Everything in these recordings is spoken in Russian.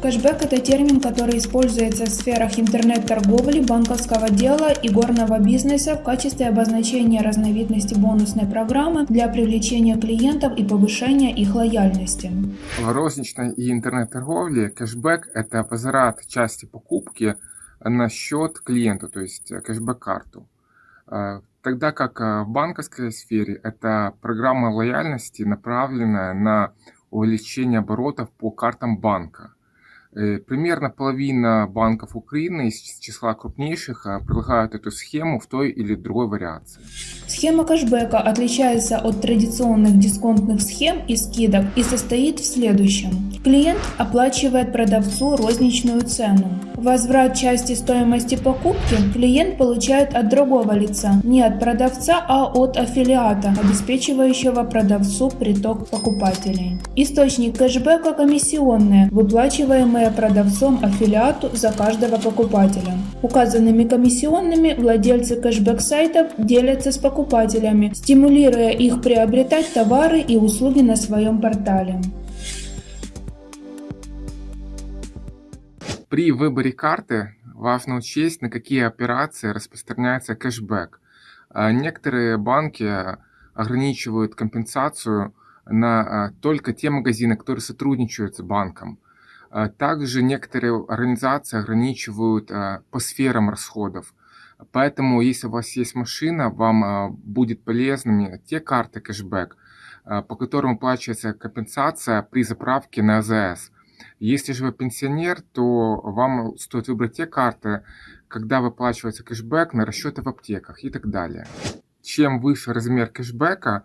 Кэшбэк – это термин, который используется в сферах интернет-торговли, банковского дела и горного бизнеса в качестве обозначения разновидности бонусной программы для привлечения клиентов и повышения их лояльности. В розничной и интернет-торговле кэшбэк – это возврат части покупки на счет клиенту, то есть кэшбэк-карту. Э, тогда как э, в банковской сфере это программа лояльности, направленная на увеличение оборотов по картам банка. Э, примерно половина банков Украины из числа крупнейших э, предлагают эту схему в той или другой вариации. Схема кэшбэка отличается от традиционных дисконтных схем и скидок и состоит в следующем. Клиент оплачивает продавцу розничную цену. Возврат части стоимости покупки клиент получает от другого лица, не от продавца, а от аффилиата, обеспечивающего продавцу приток покупателей. Источник кэшбэка комиссионные, выплачиваемые продавцом аффилиату за каждого покупателя. Указанными комиссионными владельцы кэшбэк-сайтов делятся с покупателями, стимулируя их приобретать товары и услуги на своем портале. При выборе карты важно учесть, на какие операции распространяется кэшбэк. А некоторые банки ограничивают компенсацию на а, только те магазины, которые сотрудничают с банком. А, также некоторые организации ограничивают по сферам расходов. Поэтому, если у вас есть машина, вам будет полезными те карты кэшбэк, по которым оплачивается компенсация при заправке на АЗС. Если же вы пенсионер, то вам стоит выбрать те карты, когда выплачивается кэшбэк на расчеты в аптеках и так далее. Чем выше размер кэшбэка,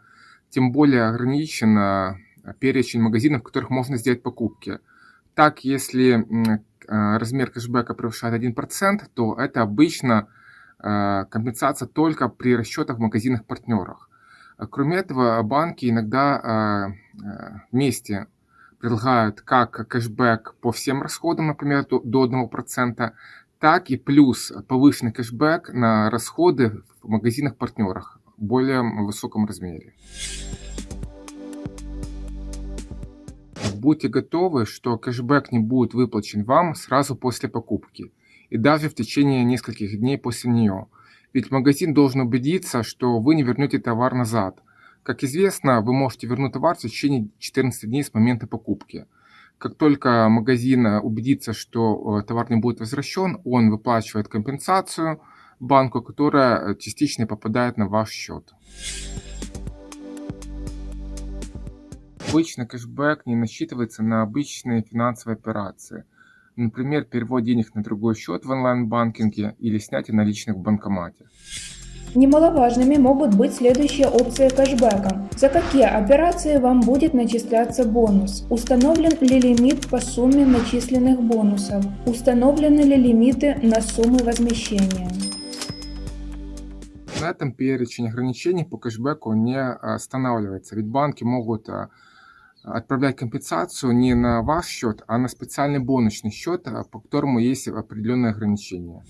тем более ограничен перечень магазинов, в которых можно сделать покупки – так, если а, размер кэшбэка превышает 1%, то это обычно а, компенсация только при расчетах в магазинах-партнерах. Кроме этого, банки иногда вместе предлагают как кэшбэк по всем расходам, например, до 1%, так и плюс повышенный кэшбэк на расходы в магазинах-партнерах в более высоком размере. Будьте готовы, что кэшбэк не будет выплачен вам сразу после покупки и даже в течение нескольких дней после нее. Ведь магазин должен убедиться, что вы не вернете товар назад. Как известно, вы можете вернуть товар в течение 14 дней с момента покупки. Как только магазин убедится, что э, товар не будет возвращен, он выплачивает компенсацию банку, которая частично попадает на ваш счет. Обычно кэшбэк не насчитывается на обычные финансовые операции, например, перевод денег на другой счет в онлайн-банкинге или снятие наличных в банкомате. Немаловажными могут быть следующие опции кэшбэка. За какие операции вам будет начисляться бонус? Установлен ли лимит по сумме начисленных бонусов? Установлены ли лимиты на суммы возмещения? На этом перечень ограничений по кэшбэку не останавливается, ведь банки могут а, отправлять компенсацию не на ваш счет, а на специальный бонусный счет, а, по которому есть определенные ограничения.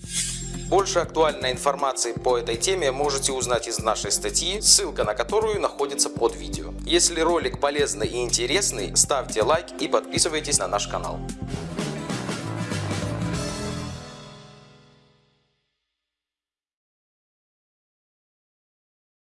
Больше актуальной информации по этой теме можете узнать из нашей статьи, ссылка на которую находится под видео. Если ролик полезный и интересный, ставьте лайк и подписывайтесь на наш канал.